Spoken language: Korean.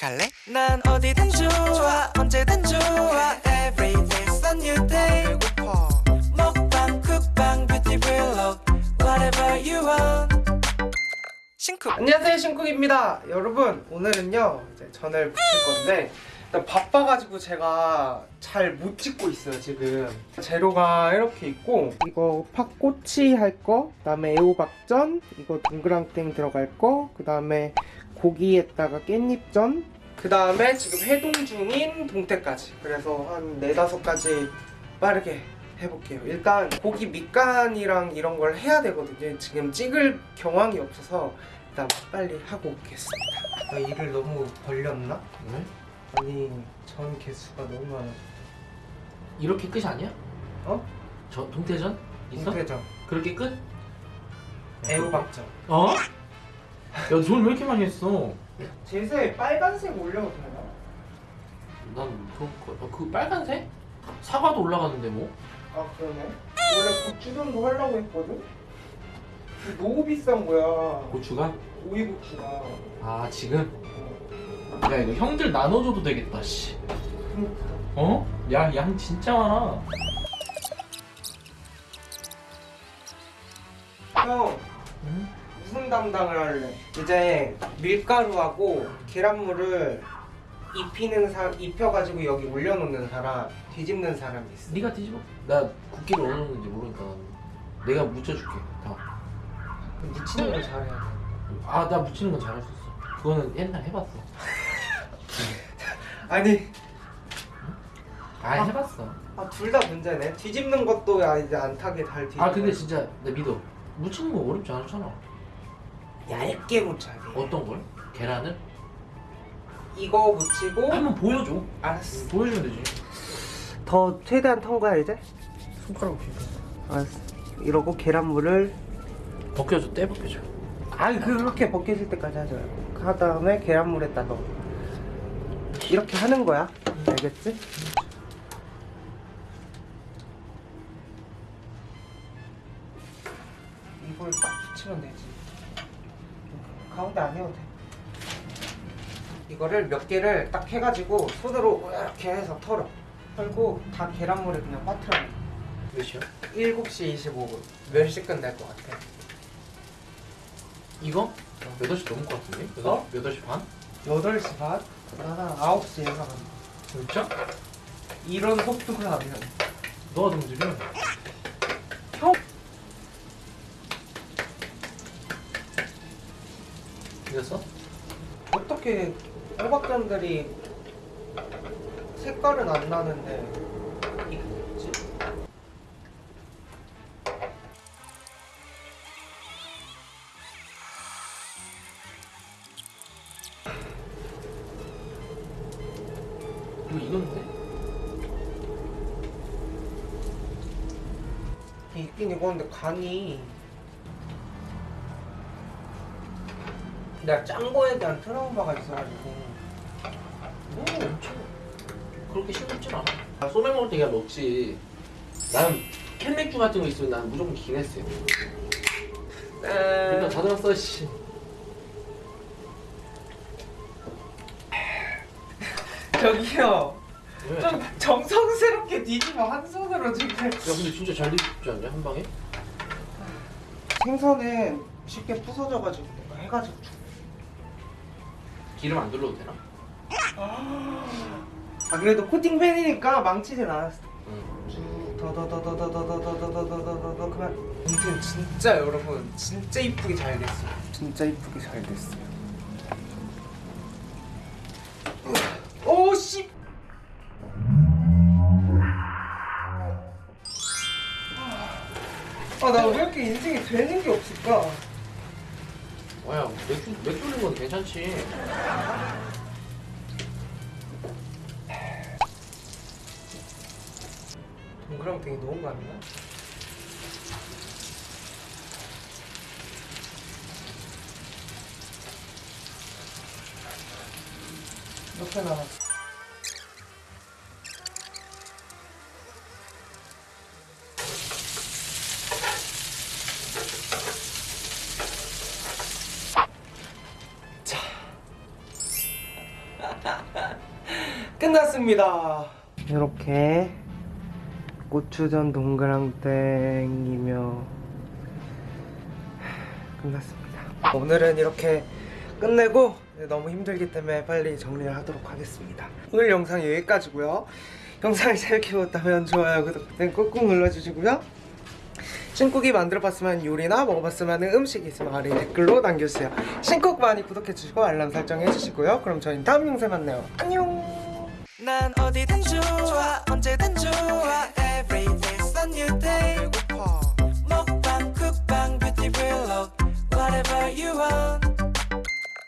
갈래? 난 어디든 좋아 언제든 좋아. Every day's a new day. 배고파. 먹방 쿡방 뷰티 블록 Whatever you want. 신쿡 안녕하세요 신쿡입니다. 여러분 오늘은요 이제 전을 부칠 건데 바빠가지고 제가 잘 못 찍고 있어요 지금 재료가 이렇게 있고 이거 팥꼬치 할거 그 다음에 애호박전 이거 동그랑땡 들어갈 거그 다음에 고기에다가 깻잎전 그 다음에 지금 해동 중인 동태까지 그래서 한 네다섯 가지 빠르게 해볼게요 일단 고기 밑간이랑 이런 걸 해야 되거든요 지금 찍을 경황이 없어서 일단 빨리 하고 오겠습니다 나 일을 너무 벌렸나? 왜? 아니 전 개수가 너무 많아 이렇게 끝이 아니야? 어? 저 동태전? 있어? 동태전 그렇게 끝? 애호박전 어? 야돈 왜 이렇게 많이 했어? 제세 빨간색 올려도 되나? 난 그런 거, 어, 그 빨간색? 사과도 올라가는데 뭐? 아 그러네 원래 고추전도 하려고 했거든? 너무 비싼 거야 고추가? 오이고추가 아 지금? 야 이거 형들 나눠줘도 되겠다 씨. 그러니까. 어? 야 양 진짜 많아. 형 응? 무슨 담당을 할래? 이제 밀가루하고 계란물을 입히는 사 입혀가지고 여기 올려놓는 사람 뒤집는 사람이 있어. 네가 뒤집어. 나 국기를 어느 정도인지 모르니까 내가 묻혀줄게 묻히는 걸 잘해야 다아나 묻히는 건 잘할 수 있어. 그거는 옛날 해봤어. 돼 아니. 아 해봤어. 아, 둘 다 문제네. 뒤집는 것도 아, 이제 안 타게 잘 뒤집어 아 근데 진짜 나 믿어. 묻히는 거 어렵지 않잖아. 얇게 묻혀야 돼. 어떤 걸? 계란을? 이거 묻히고 한번 보여줘. 알았어. 보여주면 되지. 더 최대한 턴 거야 이제? 손가락 뒤로 알았어. 이러고 계란물을 벗겨줘. 떼 벗겨줘. 아니 그렇게 벗겨질 때까지 하지 말고 그 다음에 계란물에다 넣어 이렇게 하는 거야 알겠지? 이걸 딱 붙이면 되지 가운데 안 해도 돼 이거를 몇 개를 딱 해가지고 손으로 이렇게 해서 털어 털고 다 계란물에 그냥 빠뜨려 몇 시야? 7시 25분 몇 시 끝날 것 같아 이거? 8시 넘을 것 같은데? 어? 8시 반? 8시 반? 나는 9시 예상한다 진짜? 이런 속도가 아니야 너가 좀 느려 형 이겼어? 어떻게 호박전들이 색깔은 안 나는데 이거 익었는데? 있긴 익었는데 간이 내가 짠 거에 대한 트라우마가 있어가지고. 뭐 엄청 그렇게 싱겁진 않아. 나 소맥 먹을 때 그냥 먹지. 난 캔맥주 같은 거 있으면 난 무조건 기네스 일단 다 들었어 씨 저기요 왜? 좀 정성스럽게 뒤집어 한 손으로 지금 야 근데 진짜 잘 뒤집지 않냐 한 방에? 생선은 쉽게 부서져가지고 해가지고 줄- 기름 안 둘러도 되나? 아 그래도 코팅 팬이니까 망치진 않았어 응 더더더더더더더더더더더더 그만 아무튼 진짜 여러분 진짜 이쁘게 잘 됐어요 진짜 이쁘게 잘 됐어요 아 나 왜 이렇게 인생에 되는 게 없을까 와야 맥주 맥주 올린 건 괜찮지 동그랑땡이 너무 많나? 몇개 남았어? 끝났습니다. 이렇게 고추전 동그랑땡이며 끝났습니다. 오늘은 이렇게 끝내고 너무 힘들기 때문에 빨리 정리를 하도록 하겠습니다. 오늘 영상 여기까지고요. 영상을 재밌게 보셨다면 좋아요, 구독 버튼 꾹꾹 눌러주시고요. 신쿡이 만들어봤으면 요리나 먹어봤으면 음식이 있으면 아래 댓글로 남겨주세요. 신쿡 많이 구독해주시고 알람 설정 해주시고요. 그럼 저희는 다음 영상에 만나요. 안녕! 난 어디든 좋아 언제든 좋아